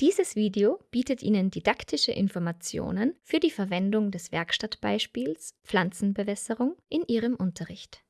Dieses Video bietet Ihnen didaktische Informationen für die Verwendung des Werkstattbeispiels Pflanzenbewässerung in Ihrem Unterricht.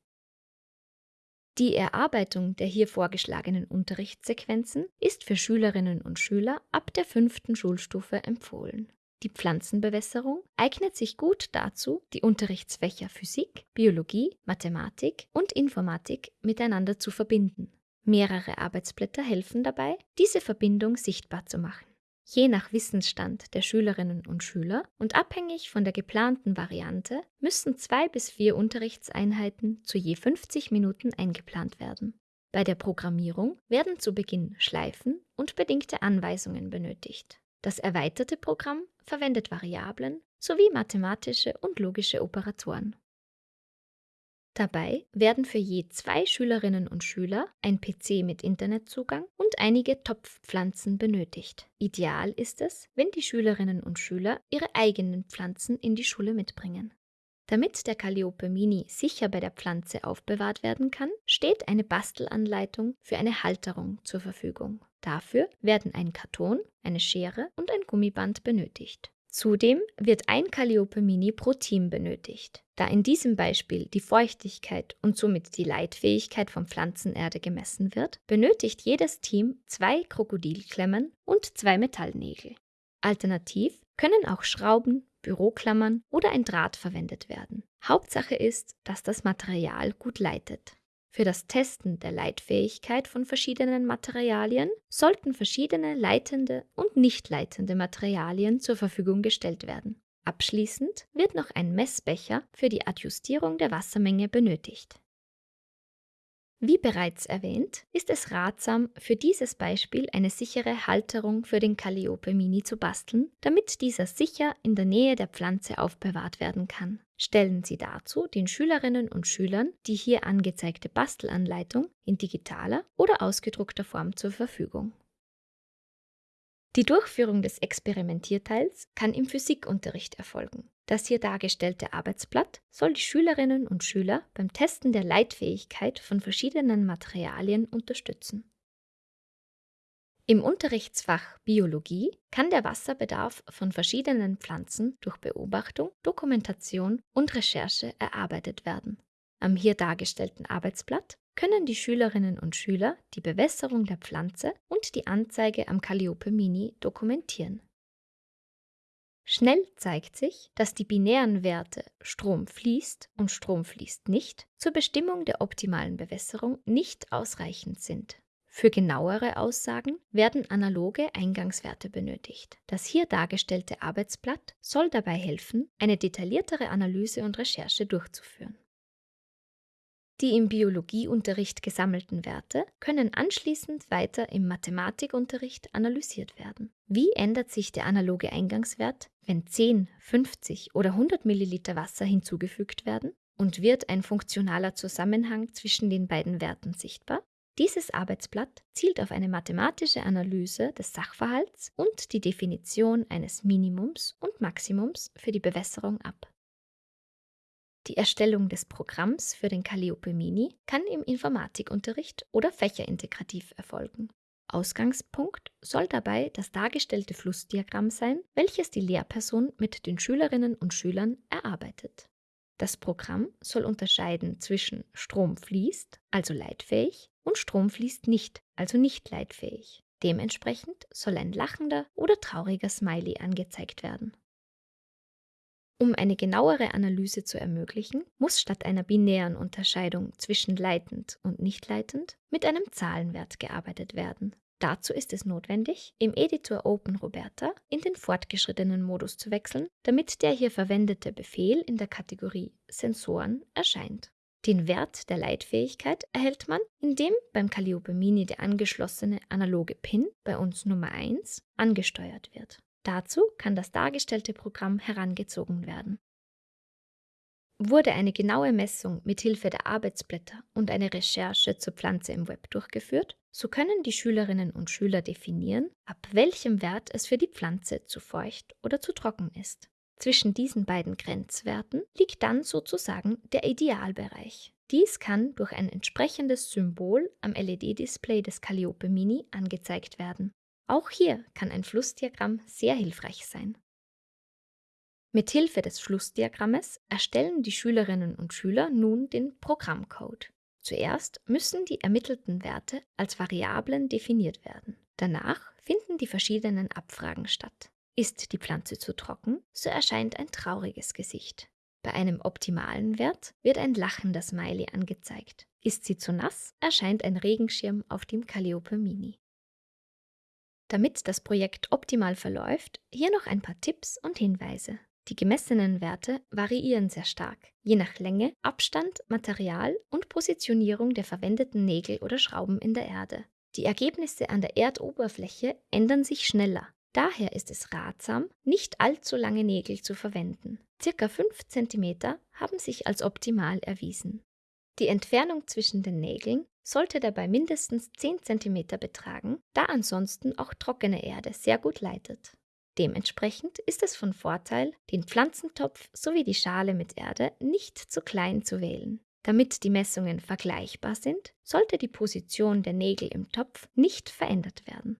Die Erarbeitung der hier vorgeschlagenen Unterrichtssequenzen ist für Schülerinnen und Schüler ab der fünften Schulstufe empfohlen. Die Pflanzenbewässerung eignet sich gut dazu, die Unterrichtsfächer Physik, Biologie, Mathematik und Informatik miteinander zu verbinden. Mehrere Arbeitsblätter helfen dabei, diese Verbindung sichtbar zu machen. Je nach Wissensstand der Schülerinnen und Schüler und abhängig von der geplanten Variante müssen zwei bis vier Unterrichtseinheiten zu je 50 Minuten eingeplant werden. Bei der Programmierung werden zu Beginn Schleifen und bedingte Anweisungen benötigt. Das erweiterte Programm verwendet Variablen sowie mathematische und logische Operatoren. Dabei werden für je zwei Schülerinnen und Schüler ein PC mit Internetzugang und einige Topfpflanzen benötigt. Ideal ist es, wenn die Schülerinnen und Schüler ihre eigenen Pflanzen in die Schule mitbringen. Damit der Calliope Mini sicher bei der Pflanze aufbewahrt werden kann, steht eine Bastelanleitung für eine Halterung zur Verfügung. Dafür werden ein Karton, eine Schere und ein Gummiband benötigt. Zudem wird ein Calliope Mini pro Team benötigt. Da in diesem Beispiel die Feuchtigkeit und somit die Leitfähigkeit von Pflanzenerde gemessen wird, benötigt jedes Team zwei Krokodilklemmen und zwei Metallnägel. Alternativ können auch Schrauben, Büroklammern oder ein Draht verwendet werden. Hauptsache ist, dass das Material gut leitet. Für das Testen der Leitfähigkeit von verschiedenen Materialien sollten verschiedene leitende und nicht leitende Materialien zur Verfügung gestellt werden. Abschließend wird noch ein Messbecher für die Adjustierung der Wassermenge benötigt. Wie bereits erwähnt, ist es ratsam, für dieses Beispiel eine sichere Halterung für den Calliope Mini zu basteln, damit dieser sicher in der Nähe der Pflanze aufbewahrt werden kann. Stellen Sie dazu den Schülerinnen und Schülern die hier angezeigte Bastelanleitung in digitaler oder ausgedruckter Form zur Verfügung. Die Durchführung des Experimentierteils kann im Physikunterricht erfolgen. Das hier dargestellte Arbeitsblatt soll die Schülerinnen und Schüler beim Testen der Leitfähigkeit von verschiedenen Materialien unterstützen. Im Unterrichtsfach Biologie kann der Wasserbedarf von verschiedenen Pflanzen durch Beobachtung, Dokumentation und Recherche erarbeitet werden. Am hier dargestellten Arbeitsblatt können die Schülerinnen und Schüler die Bewässerung der Pflanze und die Anzeige am Calliope Mini dokumentieren. Schnell zeigt sich, dass die binären Werte Strom fließt und Strom fließt nicht zur Bestimmung der optimalen Bewässerung nicht ausreichend sind. Für genauere Aussagen werden analoge Eingangswerte benötigt. Das hier dargestellte Arbeitsblatt soll dabei helfen, eine detailliertere Analyse und Recherche durchzuführen. Die im Biologieunterricht gesammelten Werte können anschließend weiter im Mathematikunterricht analysiert werden. Wie ändert sich der analoge Eingangswert, wenn 10, 50 oder 100 Milliliter Wasser hinzugefügt werden? Und wird ein funktionaler Zusammenhang zwischen den beiden Werten sichtbar? Dieses Arbeitsblatt zielt auf eine mathematische Analyse des Sachverhalts und die Definition eines Minimums und Maximums für die Bewässerung ab. Die Erstellung des Programms für den Calliope Mini kann im Informatikunterricht oder fächerintegrativ erfolgen. Ausgangspunkt soll dabei das dargestellte Flussdiagramm sein, welches die Lehrperson mit den Schülerinnen und Schülern erarbeitet. Das Programm soll unterscheiden zwischen Strom fließt, also leitfähig, und Strom fließt nicht, also nicht leitfähig. Dementsprechend soll ein lachender oder trauriger Smiley angezeigt werden. Um eine genauere Analyse zu ermöglichen, muss statt einer binären Unterscheidung zwischen leitend und nicht leitend mit einem Zahlenwert gearbeitet werden. Dazu ist es notwendig, im Editor OpenRoberta in den fortgeschrittenen Modus zu wechseln, damit der hier verwendete Befehl in der Kategorie Sensoren erscheint. Den Wert der Leitfähigkeit erhält man, indem beim Calliope Mini der angeschlossene analoge Pin, bei uns Nummer 1, angesteuert wird. Dazu kann das dargestellte Programm herangezogen werden. Wurde eine genaue Messung mit Hilfe der Arbeitsblätter und eine Recherche zur Pflanze im Web durchgeführt, so können die Schülerinnen und Schüler definieren, ab welchem Wert es für die Pflanze zu feucht oder zu trocken ist. Zwischen diesen beiden Grenzwerten liegt dann sozusagen der Idealbereich. Dies kann durch ein entsprechendes Symbol am LED-Display des Calliope Mini angezeigt werden. Auch hier kann ein Flussdiagramm sehr hilfreich sein. Mithilfe des Flussdiagrammes erstellen die Schülerinnen und Schüler nun den Programmcode. Zuerst müssen die ermittelten Werte als Variablen definiert werden. Danach finden die verschiedenen Abfragen statt. Ist die Pflanze zu trocken, so erscheint ein trauriges Gesicht. Bei einem optimalen Wert wird ein lachender Smiley angezeigt. Ist sie zu nass, erscheint ein Regenschirm auf dem Calliope Mini. Damit das Projekt optimal verläuft, hier noch ein paar Tipps und Hinweise. Die gemessenen Werte variieren sehr stark, je nach Länge, Abstand, Material und Positionierung der verwendeten Nägel oder Schrauben in der Erde. Die Ergebnisse an der Erdoberfläche ändern sich schneller. Daher ist es ratsam, nicht allzu lange Nägel zu verwenden. Circa 5 cm haben sich als optimal erwiesen. Die Entfernung zwischen den Nägeln sollte dabei mindestens 10 cm betragen, da ansonsten auch trockene Erde sehr gut leitet. Dementsprechend ist es von Vorteil, den Pflanzentopf sowie die Schale mit Erde nicht zu klein zu wählen. Damit die Messungen vergleichbar sind, sollte die Position der Nägel im Topf nicht verändert werden.